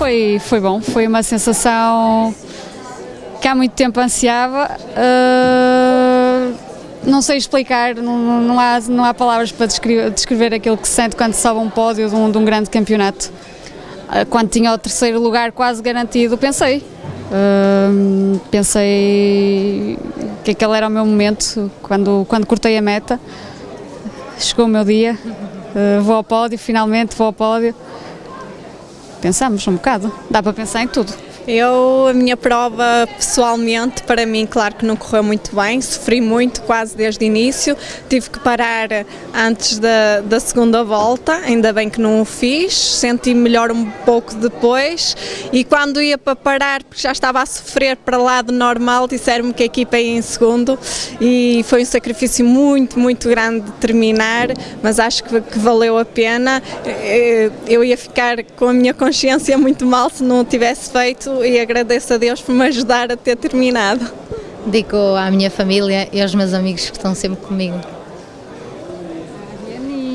foi, foi bom, foi uma sensação que há muito tempo ansiava. Uh, não sei explicar, não, não, há, não há palavras para descrever, descrever aquilo que se sente quando sobe um pódio de um, de um grande campeonato. Uh, quando tinha o terceiro lugar quase garantido, pensei. Uh, pensei que aquele era o meu momento quando, quando cortei a meta. Chegou o meu dia, vou ao pódio, finalmente vou ao pódio. Pensamos um bocado, dá para pensar em tudo. Eu, a minha prova pessoalmente, para mim, claro que não correu muito bem, sofri muito quase desde o início, tive que parar antes da, da segunda volta, ainda bem que não o fiz, senti melhor um pouco depois. E quando ia para parar, porque já estava a sofrer para lá do normal, disseram-me que a equipa ia em segundo. E foi um sacrifício muito, muito grande de terminar, mas acho que, que valeu a pena. Eh, eu ia ficar com a minha consciência muito mal se não o tivesse feito e agradeço a Deus por me ajudar a ter terminado. Digo à minha família e aos meus amigos que estão sempre comigo.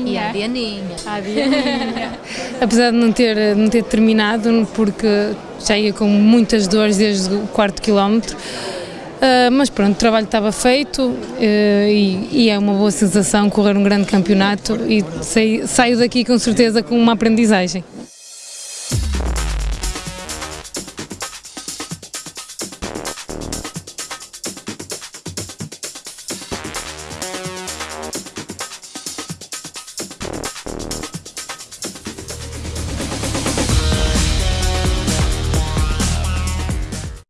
E a Dianinha. A Dianinha. Apesar de não ter, não ter terminado, porque já ia com muitas dores desde o quarto quilómetro, Uh, mas pronto, o trabalho estava feito uh, e, e, é uma boa sensação correr um grande campeonato e saio daqui com certeza com uma aprendizagem.